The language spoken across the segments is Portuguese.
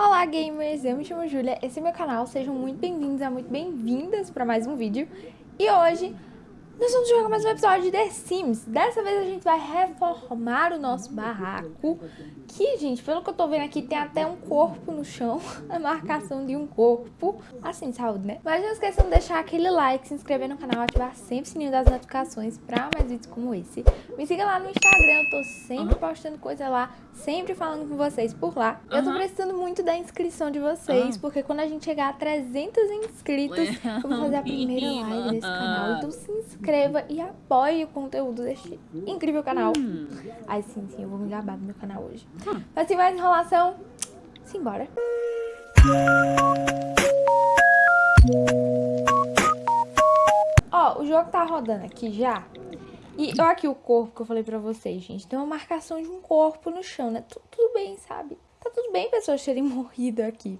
Olá gamers, eu me chamo Julia, esse é meu canal, sejam muito bem-vindos e muito bem-vindas para mais um vídeo. E hoje nós vamos jogar mais um episódio de The Sims. Dessa vez a gente vai reformar o nosso barraco. Que, gente, pelo que eu tô vendo aqui, tem até um corpo no chão. A marcação de um corpo. Assim, saúde, né? Mas não esqueçam de deixar aquele like, se inscrever no canal, ativar sempre o sininho das notificações pra mais vídeos como esse. Me siga lá no Instagram, eu tô sempre postando coisa lá, sempre falando com vocês por lá. Uhum. Eu tô precisando muito da inscrição de vocês, uhum. porque quando a gente chegar a 300 inscritos, eu vou fazer a primeira live desse canal. Então se inscreva e apoie o conteúdo deste incrível canal. Hum. Ai, sim, sim, eu vou me gabar do meu canal hoje. Hum. Mas sem mais enrolação, simbora. Ó, o jogo tá rodando aqui já. E olha aqui o corpo que eu falei pra vocês, gente. Tem uma marcação de um corpo no chão, né? Tudo, bem, sabe? Tá tudo bem pessoas terem morrido aqui.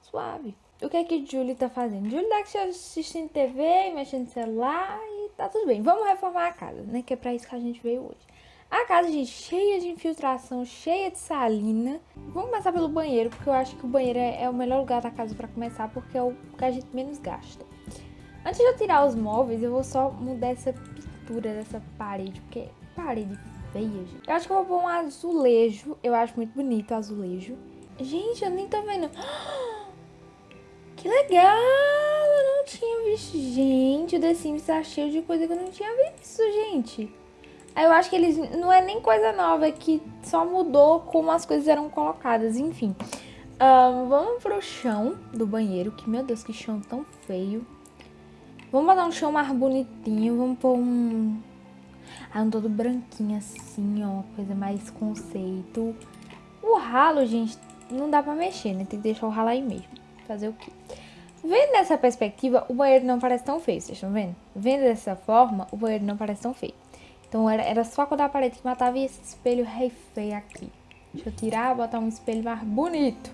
Suave. O que é que Julie tá fazendo? Julie tá assistindo TV, mexendo no celular tá tudo bem. Vamos reformar a casa, né? Que é pra isso que a gente veio hoje. A casa, gente, cheia de infiltração, cheia de salina. Vamos começar pelo banheiro, porque eu acho que o banheiro é, é o melhor lugar da casa pra começar, porque é o que a gente menos gasta. Antes de eu tirar os móveis, eu vou só mudar essa pintura dessa parede, porque parede feia, gente. Eu acho que eu vou pôr um azulejo. Eu acho muito bonito azulejo. Gente, eu nem tô vendo. Que legal! Eu não tinha visto. Gente, o The Sims tá cheio de coisa que eu não tinha visto, gente. Eu acho que eles... Não é nem coisa nova, é que só mudou como as coisas eram colocadas. Enfim. Vamos pro chão do banheiro. Que, meu Deus, que chão tão feio. Vamos botar um chão mais bonitinho. Vamos pôr um... Ah, um todo branquinho assim, ó. Coisa mais conceito. O ralo, gente, não dá pra mexer, né? Tem que deixar o ralo aí mesmo. Fazer o quê? Vendo dessa perspectiva, o banheiro não parece tão feio, vocês estão vendo? Vendo dessa forma, o banheiro não parece tão feio. Então era, era só quando a parede que matava e esse espelho rei feio aqui. Deixa eu tirar, botar um espelho mais bonito.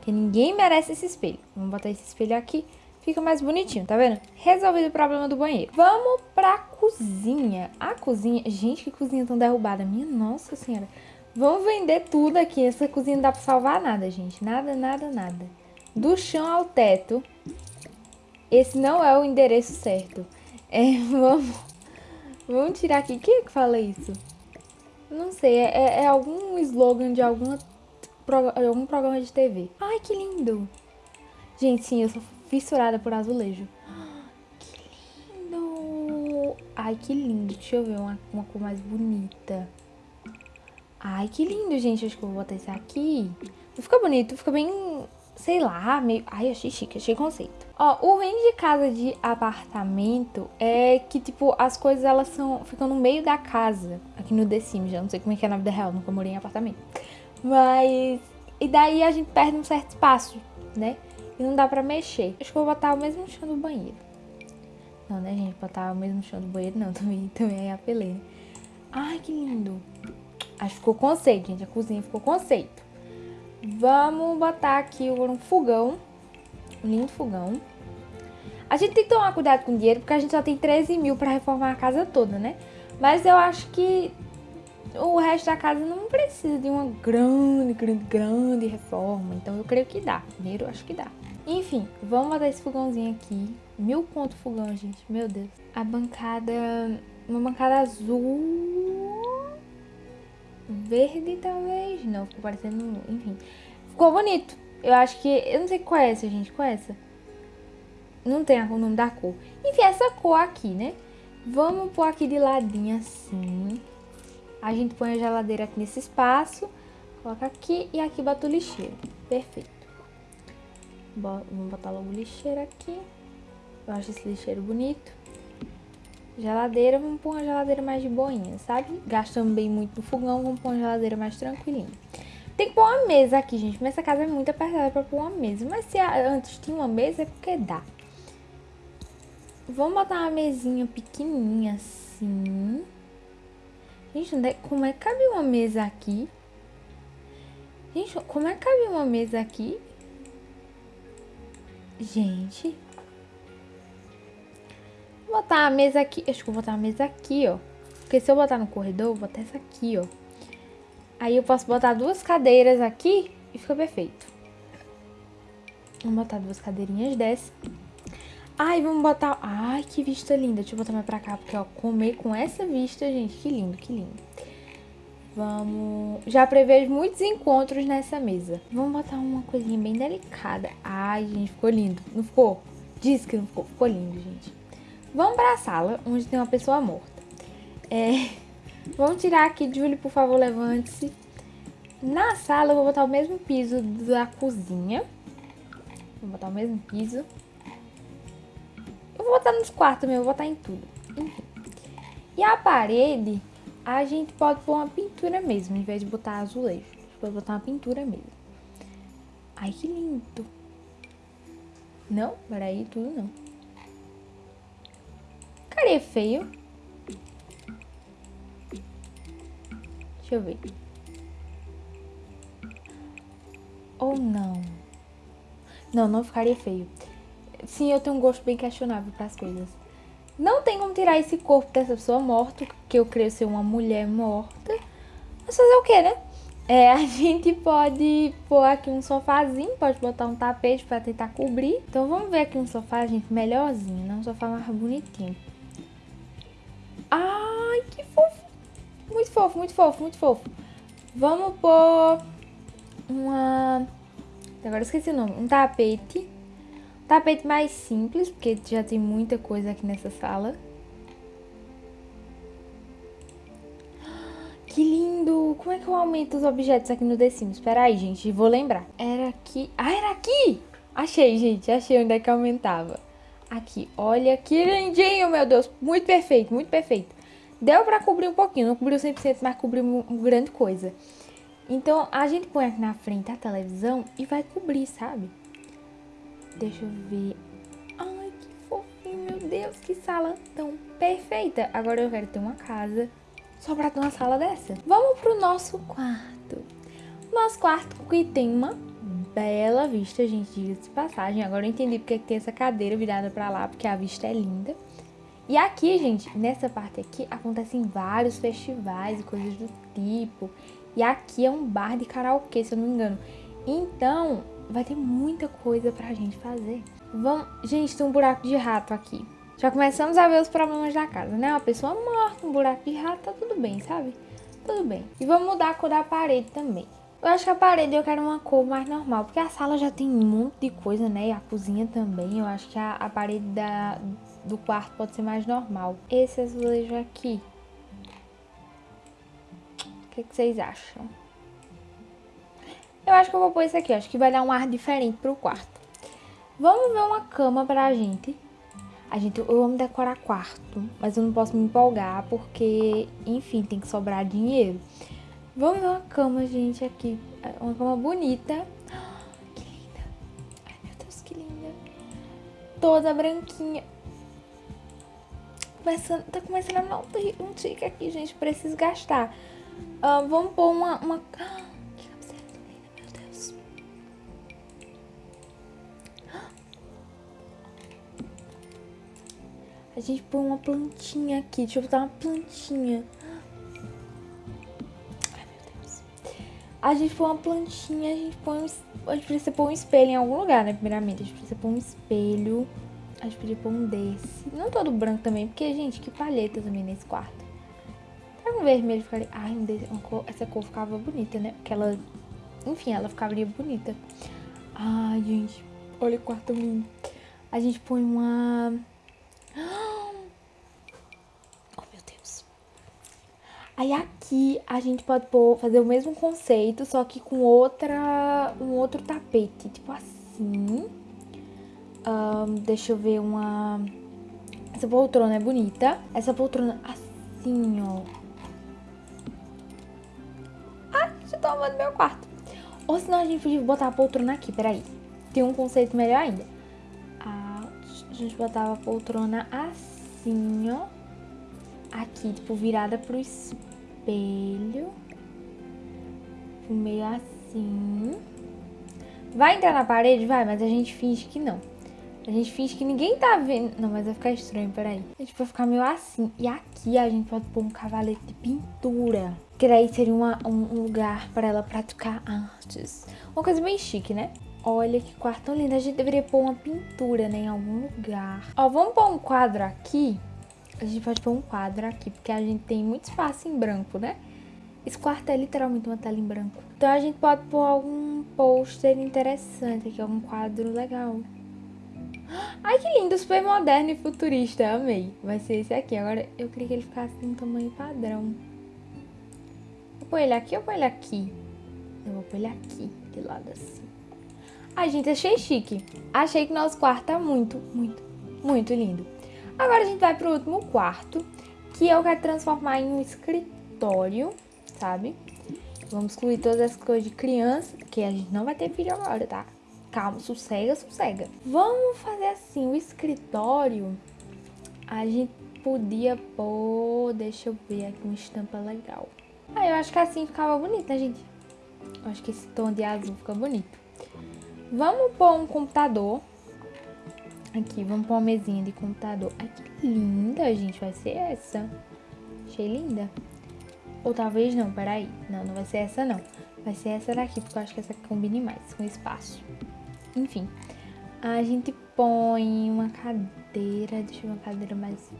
Que ninguém merece esse espelho. Vamos botar esse espelho aqui, fica mais bonitinho, tá vendo? Resolvido o problema do banheiro. Vamos pra cozinha. A cozinha... Gente, que cozinha tão derrubada. Minha nossa senhora. Vamos vender tudo aqui. Essa cozinha não dá pra salvar nada, gente. Nada, nada, nada. Do chão ao teto. Esse não é o endereço certo. É, vamos... Vamos tirar aqui. Quem é que fala isso? Não sei. É, é, é algum slogan de alguma, algum programa de TV. Ai, que lindo. Gente, sim, eu sou fissurada por azulejo. Que lindo. Ai, que lindo. Deixa eu ver uma, uma cor mais bonita. Ai, que lindo, gente. Acho que eu vou botar esse aqui. Fica bonito, fica bem, sei lá, meio... Ai, achei chique, achei conceito. Ó, o ruim de casa de apartamento é que, tipo, as coisas, elas são... Ficam no meio da casa. Aqui no The Sims, já não sei como é que é na vida real, nunca morei em apartamento. Mas... E daí a gente perde um certo espaço, né? E não dá pra mexer. Acho que eu vou botar o mesmo chão do banheiro. Não, né, gente? Botar o mesmo chão do banheiro, não. Também, também é apelei, né? Ai, que lindo. Acho que ficou conceito, gente. A cozinha ficou conceito. Vamos botar aqui um fogão. Um lindo fogão. A gente tem que tomar cuidado com o dinheiro, porque a gente só tem 13 mil pra reformar a casa toda, né? Mas eu acho que o resto da casa não precisa de uma grande, grande, grande reforma. Então eu creio que dá. Dinheiro eu acho que dá. Enfim, vamos botar esse fogãozinho aqui. Mil ponto fogão, gente. Meu Deus. A bancada... Uma bancada azul verde, talvez. Não, ficou parecendo... Enfim. Ficou bonito. Eu acho que... Eu não sei qual é essa, gente. Qual é essa? Não tem o nome da cor. Enfim, essa cor aqui, né? Vamos pôr aqui de ladinho assim. A gente põe a geladeira aqui nesse espaço. Coloca aqui e aqui bota o lixeiro. Perfeito. Vamos botar logo o lixeiro aqui. Eu acho esse lixeiro bonito. Geladeira, vamos pôr uma geladeira mais de boinha, sabe? Gastamos bem muito no fogão, vamos pôr uma geladeira mais tranquilinha. Tem que pôr uma mesa aqui, gente, mas essa casa é muito apertada pra pôr uma mesa. Mas se antes tinha uma mesa, é porque dá. Vamos botar uma mesinha pequenininha assim. Gente, é, como é que cabe uma mesa aqui? Gente, como é que cabe uma mesa aqui? Gente, Vou botar a mesa aqui. Acho que vou botar a mesa aqui, ó. Porque se eu botar no corredor, vou botar essa aqui, ó. Aí eu posso botar duas cadeiras aqui e fica perfeito. Vamos botar duas cadeirinhas dessa. Ai, vamos botar... Ai, que vista linda. Deixa eu botar mais pra cá, porque, ó, comer com essa vista, gente, que lindo, que lindo. Vamos... Já prevejo muitos encontros nessa mesa. Vamos botar uma coisinha bem delicada. Ai, gente, ficou lindo. Não ficou? Diz que não ficou. Ficou lindo, gente. Vamos pra sala, onde tem uma pessoa morta. É... Vamos tirar aqui, Julie, por favor, levante-se. Na sala eu vou botar o mesmo piso da cozinha. Vou botar o mesmo piso. Eu vou botar nos quartos eu vou botar em tudo. Enfim. E a parede, a gente pode pôr uma pintura mesmo, em vez de botar azulejo. Pode botar uma pintura mesmo. Ai, que lindo. Não? Peraí, tudo não. Cara, é feio. Deixa eu ver. Ou não? Não, não ficaria feio. Sim, eu tenho um gosto bem questionável para as coisas. Não tem como tirar esse corpo dessa pessoa morta, que eu creio ser uma mulher morta. Mas fazer o que, né? É, a gente pode pôr aqui um sofazinho, pode botar um tapete para tentar cobrir. Então vamos ver aqui um sofá, gente, melhorzinho, não um sofá mais bonitinho. Ai, que fofo! Muito fofo, muito fofo, muito fofo. Vamos pôr uma... Agora esqueci o nome. Um tapete. Tapete mais simples, porque já tem muita coisa aqui nessa sala. Que lindo! Como é que eu aumento os objetos aqui no The Sims? Espera aí, gente, vou lembrar. Era aqui... Ah, era aqui! Achei, gente, achei onde é que aumentava. Aqui, olha que lindinho, meu Deus. Muito perfeito, muito perfeito. Deu pra cobrir um pouquinho, não cobriu 100%, mas cobriu uma grande coisa. Então, a gente põe aqui na frente a televisão e vai cobrir, sabe? Deixa eu ver. Ai, que fofinho, meu Deus, que sala tão perfeita. Agora eu quero ter uma casa só pra ter uma sala dessa. Vamos pro nosso quarto. Nosso quarto que tem uma bela vista, gente, diga de passagem. Agora eu entendi porque tem essa cadeira virada pra lá, porque a vista é linda. E aqui, gente, nessa parte aqui, acontecem vários festivais e coisas do tipo. E aqui é um bar de karaokê, se eu não me engano. Então, vai ter muita coisa pra gente fazer. Vamos... Gente, tem um buraco de rato aqui. Já começamos a ver os problemas da casa, né? Uma pessoa morta, um buraco de rato, tá tudo bem, sabe? Tudo bem. E vamos mudar a cor da parede também. Eu acho que a parede eu quero uma cor mais normal, porque a sala já tem um monte de coisa, né? E a cozinha também. Eu acho que a, a parede da, do quarto pode ser mais normal. Esse azulejo aqui, o que, que, vocês acham? Eu acho que eu vou pôr esse aqui, acho que vai dar um ar diferente pro quarto. Vamos ver uma cama pra gente. A gente, eu amo decorar quarto, mas eu não posso me empolgar porque, enfim, tem que sobrar dinheiro. Vamos ver uma cama, gente, aqui. Uma cama bonita. Que linda. Ai, meu Deus, que linda. Toda branquinha. Começando, tá começando a dar um tique aqui, gente. Preciso gastar. Uh, vamos pôr uma... uma... A gente põe uma plantinha aqui. Deixa eu botar uma plantinha. Ai, meu Deus. A gente põe uma plantinha, a gente põe um... A gente precisa pôr um espelho em algum lugar, né? Primeiramente, a gente precisa pôr um espelho. A gente podia pôr um desse. Não todo branco também, porque, gente, que palheta também nesse quarto um vermelho ficaria... Ai, cor... essa cor ficava bonita, né? Porque ela... Enfim, ela ficaria bonita. Ai, gente. Olha o quarto lindo. A gente põe uma... Oh, meu Deus. Aí aqui a gente pode pôr, fazer o mesmo conceito, só que com outra... Um outro tapete. Tipo assim. Um, deixa eu ver uma... Essa poltrona é bonita. Essa poltrona assim, ó. tomando meu quarto. Ou senão a gente podia botar a poltrona aqui, peraí. Tem um conceito melhor ainda. A gente botava a poltrona assim, ó. Aqui, tipo, virada pro espelho. Meio assim. Vai entrar na parede? Vai, mas a gente finge que não. A gente finge que ninguém tá vendo. Não, mas vai ficar estranho, peraí. A gente vai ficar meio assim. E aqui a gente pode pôr um cavalete de pintura. Que daí seria uma, um, lugar para ela praticar artes. Uma coisa bem chique, né? Olha que quarto lindo. A gente deveria pôr uma pintura, né? Em algum lugar. Ó, vamos pôr um quadro aqui. A gente pode pôr um quadro aqui, porque a gente tem muito espaço em branco, né? Esse quarto é literalmente uma tela em branco. Então a gente pode pôr algum pôster interessante aqui, algum quadro legal. Ai, que lindo, super moderno e futurista, amei. Vai ser esse aqui. Agora, eu queria que ele ficasse no tamanho padrão. Vou pôr ele aqui ou pôr ele aqui? Eu vou pôr ele aqui, de lado assim. Ai, gente, achei chique. Achei que nosso quarto tá muito, muito, muito lindo. Agora a gente vai pro último quarto, que eu quero transformar em um escritório sabe? Vamos excluir todas as coisas de criança, que a gente não vai ter filho agora, tá? Calma, sossega, sossega. Vamos fazer assim, o escritório, a gente podia pôr, deixa eu ver aqui, uma estampa legal. Ah, eu acho que assim ficava bonito, né, gente? Eu acho que esse tom de azul fica bonito. Vamos pôr um computador. Aqui, vamos pôr uma mesinha de computador. Ai, que linda, gente, vai ser essa. Achei linda. Ou talvez não, peraí. Não, não vai ser essa não. Vai ser essa daqui, porque eu acho que essa combine mais com o espaço. Enfim, a gente põe uma cadeira, deixa eu ver uma cadeira mais...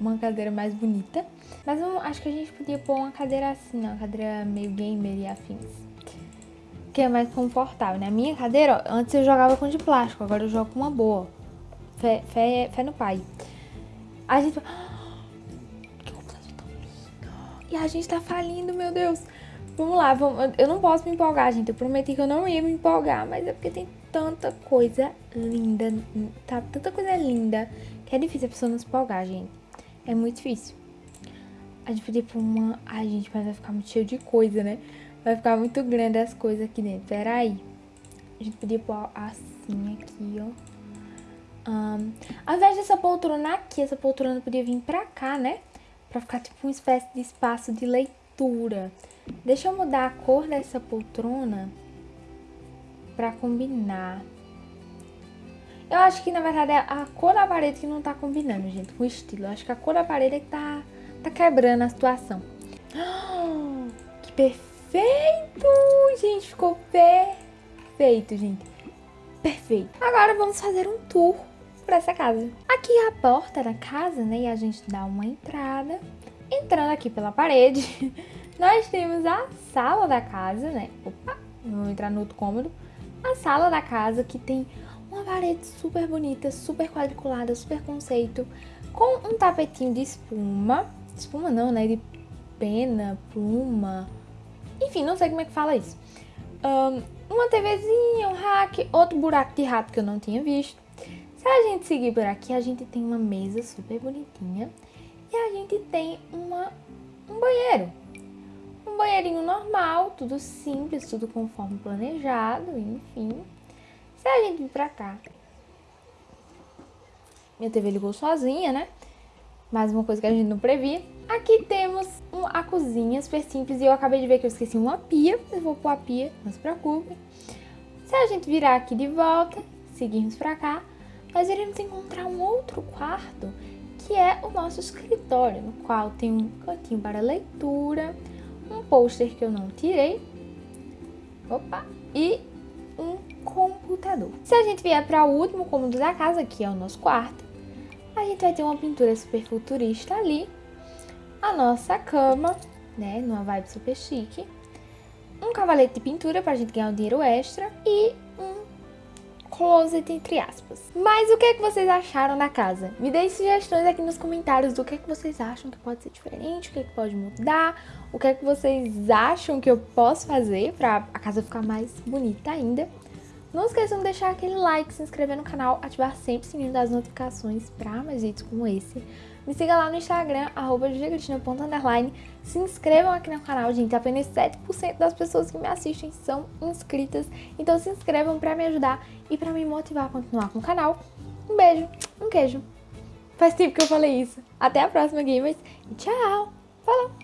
Uma cadeira mais bonita. Mas acho que a gente podia pôr uma cadeira assim, uma cadeira meio gamer e afins. Que é mais confortável, né? A minha cadeira, ó, antes eu jogava com de plástico, agora eu jogo com uma boa. Fé, fé, fé no pai. A gente... E a gente tá falindo, meu Deus. Vamos lá, vamos... eu não posso me empolgar, gente. Eu prometi que eu não ia me empolgar, mas é porque tem tanta coisa linda, tá? Tanta coisa linda que é difícil a pessoa não se empolgar, gente. É muito difícil. A gente podia pôr uma... Ai, gente, mas vai ficar muito cheio de coisa, né? Vai ficar muito grande as coisas aqui dentro. Pera aí. A gente podia pôr assim aqui, ó. Um, ao invés dessa poltrona aqui, essa poltrona podia vir pra cá, né? para ficar tipo uma espécie de espaço de leitura. Deixa eu mudar a cor dessa poltrona para combinar. Eu acho que, na verdade, é a cor da parede que não tá combinando, gente, com o estilo. Eu acho que a cor da parede é que tá, tá quebrando a situação. que perfeito! Gente, ficou perfeito, gente. Perfeito. Agora vamos fazer um tour essa casa. Aqui é a porta da casa, né? E a gente dá uma entrada. Entrando aqui pela parede, nós temos a sala da casa, né? Opa, vamos entrar no outro cômodo. A sala da casa que tem uma parede super bonita, super quadriculada, super conceito, com um tapetinho de espuma. Espuma não, né? De pena, pluma. Enfim, não sei como é que fala isso. Um, uma TVzinha, um rack, outro buraco de rato que eu não tinha visto. Se a gente seguir por aqui, a gente tem uma mesa super bonitinha e a gente tem uma, um banheiro. Um banheirinho normal, tudo simples, tudo conforme planejado, enfim. Se a gente vir pra cá, minha TV ligou sozinha, né? Mais uma coisa que a gente não previa. Aqui temos a cozinha super simples e eu acabei de ver que eu esqueci uma pia. Eu vou pôr a pia, não se preocupe. Se a gente virar aqui de volta, seguirmos pra cá, nós iremos encontrar um outro quarto que é o nosso escritório, no qual tem um cantinho para leitura, um pôster que eu não tirei, opa, e um computador. Se a gente vier para o último cômodo da casa, que é o nosso quarto, a gente vai ter uma pintura super futurista ali, a nossa cama, né, numa vibe super chique, um cavalete de pintura para a gente ganhar um dinheiro extra e closet, entre aspas. Mas o que é que vocês acharam da casa? Me deem sugestões aqui nos comentários do que é que vocês acham que pode ser diferente, o que é que pode mudar, o que é que vocês acham que eu posso fazer pra a casa ficar mais bonita ainda. Não esqueçam de deixar aquele like, se inscrever no canal, ativar sempre o sininho das notificações para mais vídeos como esse. Me siga lá no Instagram, arroba Se inscrevam aqui no canal, gente. Apenas 7% das pessoas que me assistem são inscritas. Então se inscrevam para me ajudar e para me motivar a continuar com o canal. Um beijo, um queijo. Faz tempo que eu falei isso. Até a próxima, gamers. E tchau! Falou!